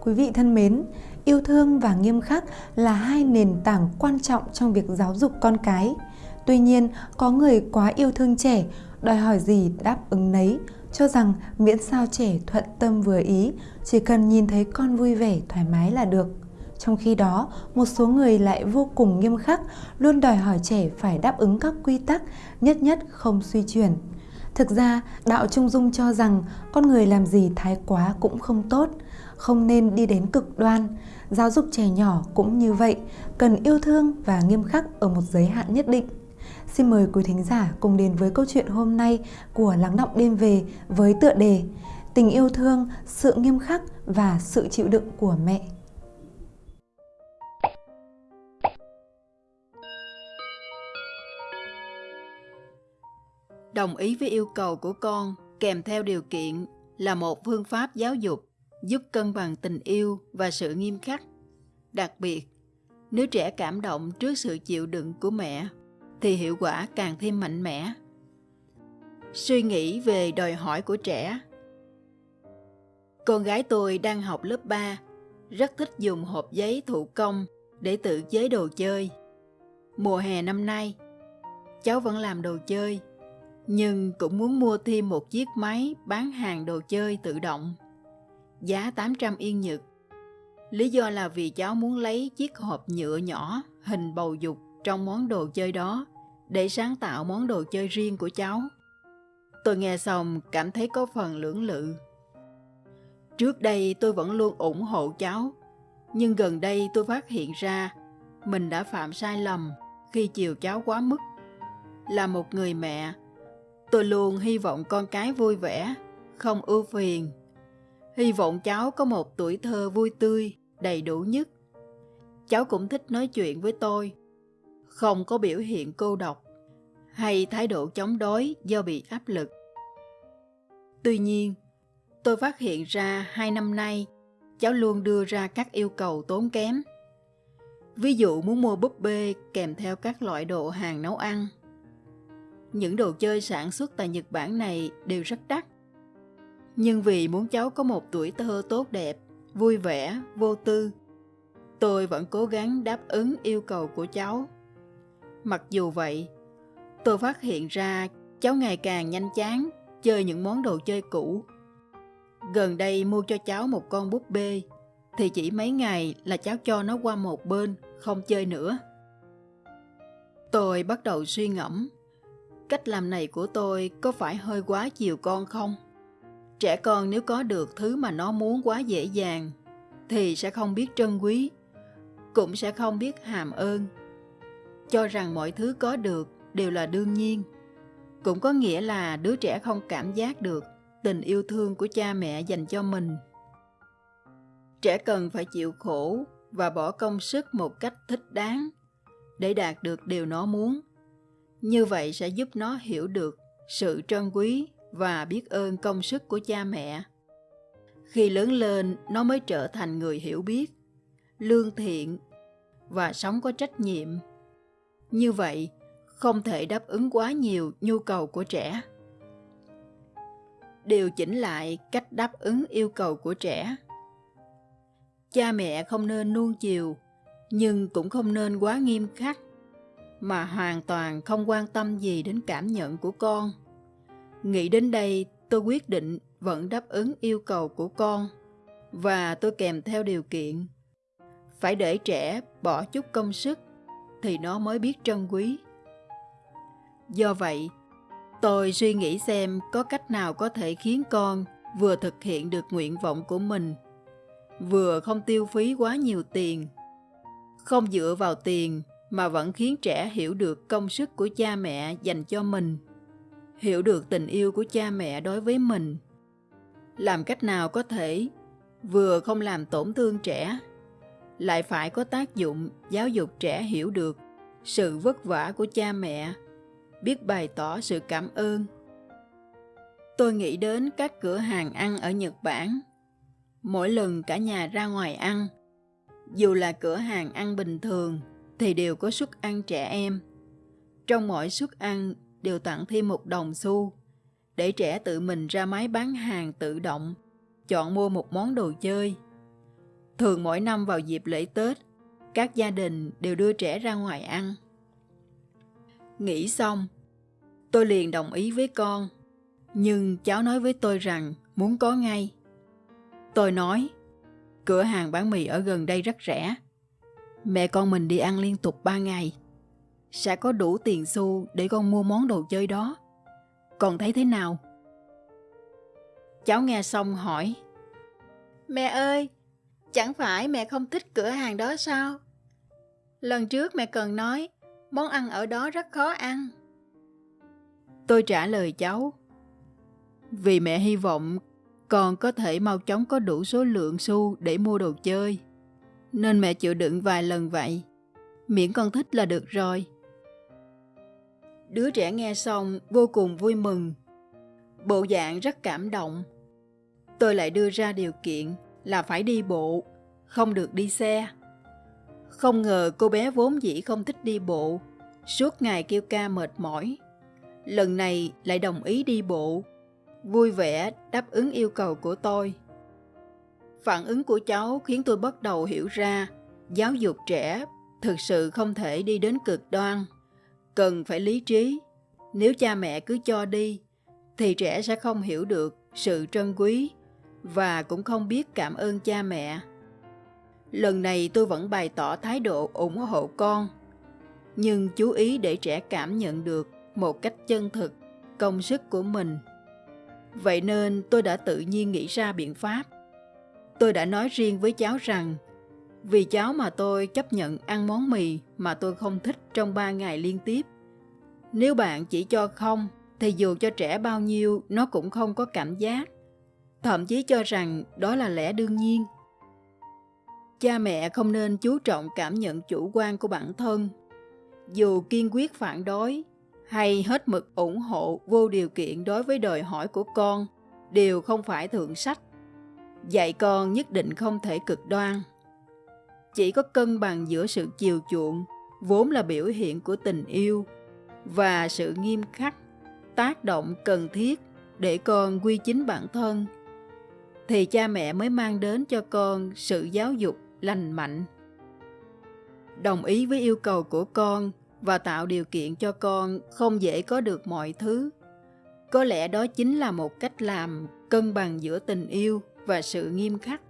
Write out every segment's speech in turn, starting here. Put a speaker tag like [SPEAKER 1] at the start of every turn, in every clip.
[SPEAKER 1] Quý vị thân mến, yêu thương và nghiêm khắc là hai nền tảng quan trọng trong việc giáo dục con cái. Tuy nhiên, có người quá yêu thương trẻ, đòi hỏi gì đáp ứng nấy, cho rằng miễn sao trẻ thuận tâm vừa ý, chỉ cần nhìn thấy con vui vẻ thoải mái là được. Trong khi đó, một số người lại vô cùng nghiêm khắc, luôn đòi hỏi trẻ phải đáp ứng các quy tắc, nhất nhất không suy chuyển. Thực ra, đạo Trung Dung cho rằng con người làm gì thái quá cũng không tốt, không nên đi đến cực đoan. Giáo dục trẻ nhỏ cũng như vậy, cần yêu thương và nghiêm khắc ở một giới hạn nhất định. Xin mời quý thính giả cùng đến với câu chuyện hôm nay của Lắng Động Đêm Về với tựa đề Tình yêu thương, sự nghiêm khắc và sự chịu đựng của mẹ.
[SPEAKER 2] Đồng ý với yêu cầu của con kèm theo điều kiện là một phương pháp giáo dục giúp cân bằng tình yêu và sự nghiêm khắc. Đặc biệt, nếu trẻ cảm động trước sự chịu đựng của mẹ thì hiệu quả càng thêm mạnh mẽ. Suy nghĩ về đòi hỏi của trẻ Con gái tôi đang học lớp 3, rất thích dùng hộp giấy thủ công để tự chế đồ chơi. Mùa hè năm nay, cháu vẫn làm đồ chơi, nhưng cũng muốn mua thêm một chiếc máy bán hàng đồ chơi tự động. Giá 800 yên Nhật. Lý do là vì cháu muốn lấy chiếc hộp nhựa nhỏ hình bầu dục trong món đồ chơi đó để sáng tạo món đồ chơi riêng của cháu. Tôi nghe xong cảm thấy có phần lưỡng lự. Trước đây tôi vẫn luôn ủng hộ cháu, nhưng gần đây tôi phát hiện ra mình đã phạm sai lầm khi chiều cháu quá mức. Là một người mẹ, tôi luôn hy vọng con cái vui vẻ, không ưu phiền. Hy vọng cháu có một tuổi thơ vui tươi, đầy đủ nhất. Cháu cũng thích nói chuyện với tôi, không có biểu hiện cô độc hay thái độ chống đối do bị áp lực. Tuy nhiên, tôi phát hiện ra hai năm nay cháu luôn đưa ra các yêu cầu tốn kém. Ví dụ muốn mua búp bê kèm theo các loại đồ hàng nấu ăn. Những đồ chơi sản xuất tại Nhật Bản này đều rất đắt. Nhưng vì muốn cháu có một tuổi thơ tốt đẹp, vui vẻ, vô tư, tôi vẫn cố gắng đáp ứng yêu cầu của cháu. Mặc dù vậy, tôi phát hiện ra cháu ngày càng nhanh chán chơi những món đồ chơi cũ. Gần đây mua cho cháu một con búp bê, thì chỉ mấy ngày là cháu cho nó qua một bên, không chơi nữa. Tôi bắt đầu suy ngẫm, cách làm này của tôi có phải hơi quá chiều con không? Trẻ con nếu có được thứ mà nó muốn quá dễ dàng, thì sẽ không biết trân quý, cũng sẽ không biết hàm ơn. Cho rằng mọi thứ có được đều là đương nhiên cũng có nghĩa là đứa trẻ không cảm giác được tình yêu thương của cha mẹ dành cho mình. Trẻ cần phải chịu khổ và bỏ công sức một cách thích đáng để đạt được điều nó muốn. Như vậy sẽ giúp nó hiểu được sự trân quý và biết ơn công sức của cha mẹ. Khi lớn lên, nó mới trở thành người hiểu biết, lương thiện và sống có trách nhiệm. Như vậy, không thể đáp ứng quá nhiều nhu cầu của trẻ. Điều chỉnh lại cách đáp ứng yêu cầu của trẻ. Cha mẹ không nên nuông chiều, nhưng cũng không nên quá nghiêm khắc, mà hoàn toàn không quan tâm gì đến cảm nhận của con nghĩ đến đây tôi quyết định vẫn đáp ứng yêu cầu của con. Và tôi kèm theo điều kiện. Phải để trẻ bỏ chút công sức thì nó mới biết trân quý. Do vậy, tôi suy nghĩ xem có cách nào có thể khiến con vừa thực hiện được nguyện vọng của mình, vừa không tiêu phí quá nhiều tiền, không dựa vào tiền mà vẫn khiến trẻ hiểu được công sức của cha mẹ dành cho mình, hiểu được tình yêu của cha mẹ đối với mình. Làm cách nào có thể vừa không làm tổn thương trẻ, lại phải có tác dụng giáo dục trẻ hiểu được sự vất vả của cha mẹ biết bày tỏ sự cảm ơn. Tôi nghĩ đến các cửa hàng ăn ở Nhật Bản. Mỗi lần cả nhà ra ngoài ăn, dù là cửa hàng ăn bình thường thì đều có suất ăn trẻ em. Trong mỗi suất ăn đều tặng thêm một đồng xu để trẻ tự mình ra máy bán hàng tự động, chọn mua một món đồ chơi. Thường mỗi năm vào dịp lễ Tết, các gia đình đều đưa trẻ ra ngoài ăn. Nghĩ xong, tôi liền đồng ý với con, nhưng cháu nói với tôi rằng muốn có ngay. Tôi nói, cửa hàng bán mì ở gần đây rất rẻ. Mẹ con mình đi ăn liên tục 3 ngày. Sẽ có đủ tiền xu để con mua món đồ chơi đó. Con thấy thế nào? Cháu nghe xong hỏi. Mẹ ơi, chẳng phải mẹ không thích cửa hàng đó sao? Lần trước mẹ cần nói, món ăn ở đó rất khó ăn. Tôi trả lời cháu. Vì mẹ hy vọng con có thể mau chóng có đủ số lượng xu để mua đồ chơi. Nên mẹ chịu đựng vài lần vậy. Miễn con thích là được rồi. Đứa trẻ nghe xong vô cùng vui mừng. Bộ dạng rất cảm động. Tôi lại đưa ra điều kiện là phải đi bộ, không được đi xe. Không ngờ cô bé vốn dĩ không thích đi bộ, suốt ngày kêu ca mệt mỏi. Lần này lại đồng ý đi bộ, vui vẻ đáp ứng yêu cầu của tôi. Phản ứng của cháu khiến tôi bắt đầu hiểu ra giáo dục trẻ thực sự không thể đi đến cực đoan, cần phải lý trí. Nếu cha mẹ cứ cho đi, thì trẻ sẽ không hiểu được sự trân quý và cũng không biết cảm ơn cha mẹ. Lần này tôi vẫn bày tỏ thái độ ủng hộ con, nhưng chú ý để trẻ cảm nhận được một cách chân thực công sức của mình. Vậy nên tôi đã tự nhiên nghĩ ra biện pháp. Tôi đã nói riêng với cháu rằng vì cháu mà tôi chấp nhận ăn món mì mà tôi không thích trong ba ngày liên tiếp. Nếu bạn chỉ cho không, thì dù cho trẻ bao nhiêu, nó cũng không có cảm giác. Thậm chí cho rằng đó là lẽ đương nhiên. Cha mẹ không nên chú trọng cảm nhận chủ quan của bản thân. Dù kiên quyết phản đối, hay hết mực ủng hộ vô điều kiện đối với đòi hỏi của con, đều không phải thượng sách. Dạy con nhất định không thể cực đoan. Chỉ có cân bằng giữa sự chiều chuộng, vốn là biểu hiện của tình yêu, và sự nghiêm khắc, tác động cần thiết để con quy chính bản thân, thì cha mẹ mới mang đến cho con sự giáo dục lành mạnh. Đồng ý với yêu cầu của con và tạo điều kiện cho con không dễ có được mọi thứ. Có lẽ đó chính là một cách làm cân bằng giữa tình yêu và sự nghiêm khắc.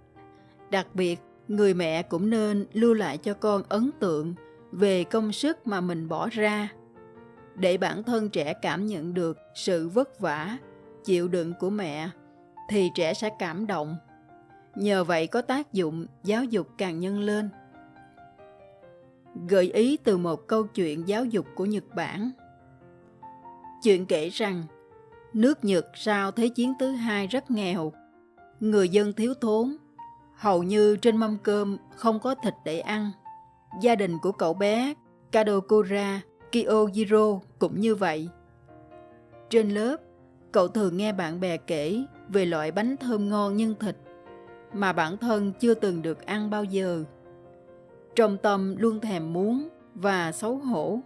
[SPEAKER 2] Đặc biệt, người mẹ cũng nên lưu lại cho con ấn tượng về công sức mà mình bỏ ra, để bản thân trẻ cảm nhận được sự vất vả, chịu đựng của mẹ, thì trẻ sẽ cảm động. Nhờ vậy có tác dụng giáo dục càng nhân lên. Gợi ý từ một câu chuyện giáo dục của nhật bản. Chuyện kể rằng, nước nhật sau thế chiến thứ hai rất nghèo, người dân thiếu thốn hầu như trên mâm cơm không có thịt để ăn gia đình của cậu bé kadokura kyojiro cũng như vậy trên lớp cậu thường nghe bạn bè kể về loại bánh thơm ngon nhân thịt mà bản thân chưa từng được ăn bao giờ. Trong tâm luôn thèm muốn và xấu hổ.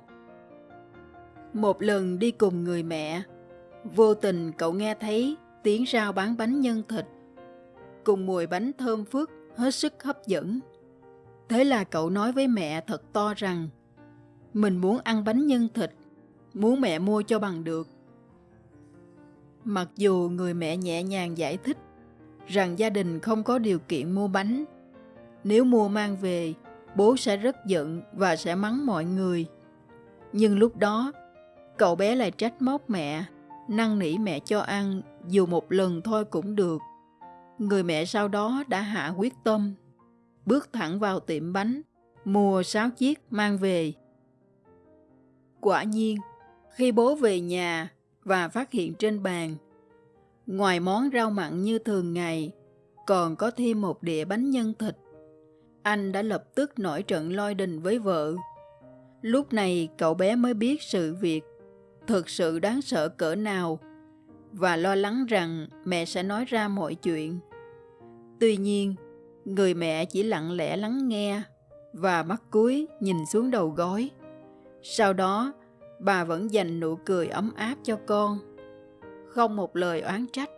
[SPEAKER 2] Một lần đi cùng người mẹ, vô tình cậu nghe thấy tiếng rao bán bánh nhân thịt, cùng mùi bánh thơm phức hết sức hấp dẫn. Thế là cậu nói với mẹ thật to rằng mình muốn ăn bánh nhân thịt, muốn mẹ mua cho bằng được. Mặc dù người mẹ nhẹ nhàng giải thích rằng gia đình không có điều kiện mua bánh. Nếu mua mang về, bố sẽ rất giận và sẽ mắng mọi người. Nhưng lúc đó, cậu bé lại trách móc mẹ, năn nỉ mẹ cho ăn dù một lần thôi cũng được. Người mẹ sau đó đã hạ quyết tâm, bước thẳng vào tiệm bánh, mua sáu chiếc mang về. Quả nhiên, khi bố về nhà và phát hiện trên bàn Ngoài món rau mặn như thường ngày, còn có thêm một đĩa bánh nhân thịt. Anh đã lập tức nổi trận lôi đình với vợ. Lúc này cậu bé mới biết sự việc thực sự đáng sợ cỡ nào và lo lắng rằng mẹ sẽ nói ra mọi chuyện. Tuy nhiên, người mẹ chỉ lặng lẽ lắng nghe và mắt cúi nhìn xuống đầu gối. Sau đó, bà vẫn dành nụ cười ấm áp cho con không một lời oán trách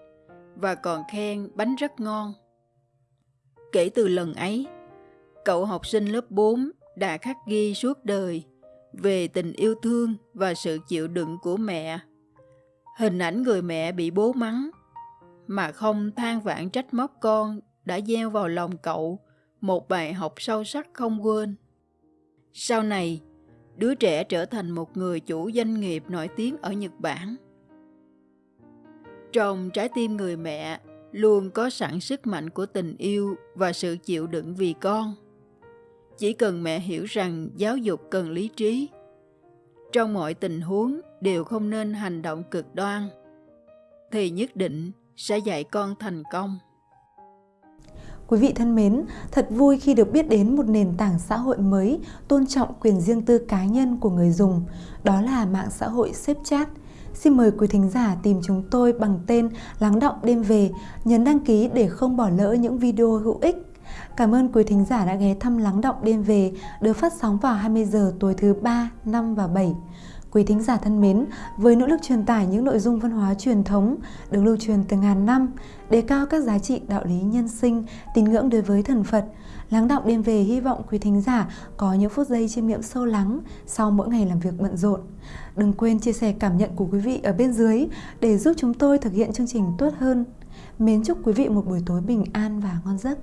[SPEAKER 2] và còn khen bánh rất ngon. Kể từ lần ấy, Cậu học sinh lớp 4 đã khắc ghi suốt đời về tình yêu thương và sự chịu đựng của mẹ. Hình ảnh người mẹ bị bố mắng mà không than vãn trách móc con đã gieo vào lòng cậu một bài học sâu sắc không quên. Sau này, đứa trẻ trở thành một người chủ doanh nghiệp nổi tiếng ở Nhật Bản. Trong trái tim người mẹ luôn có sẵn sức mạnh của tình yêu và sự chịu đựng vì con. Chỉ cần mẹ hiểu rằng giáo dục cần lý trí, trong mọi tình huống đều không nên hành động cực đoan, thì nhất định sẽ dạy con thành công.
[SPEAKER 1] Quý vị thân mến, thật vui khi được biết đến một nền tảng xã hội mới tôn trọng quyền riêng tư cá nhân của người dùng, đó là mạng xã hội Snapchat. Xin mời quý thính giả tìm chúng tôi bằng tên Lắng động đêm về, nhấn đăng ký để không bỏ lỡ những video hữu ích. Cảm ơn quý thính giả đã ghé thăm Lắng động đêm về, được phát sóng vào 20 giờ tối thứ 3, 5 và 7. Quý thính giả thân mến, với nỗ lực truyền tải những nội dung văn hóa truyền thống được lưu truyền từ ngàn năm, đề cao các giá trị đạo lý nhân sinh, tín ngưỡng đối với thần Phật, lắng động đêm về hy vọng quý thính giả có những phút giây chiêm nghiệm sâu lắng sau mỗi ngày làm việc bận rộn. Đừng quên chia sẻ cảm nhận của quý vị ở bên dưới để giúp chúng tôi thực hiện chương trình tốt hơn. Mến chúc quý vị một buổi tối bình an và ngon giấc.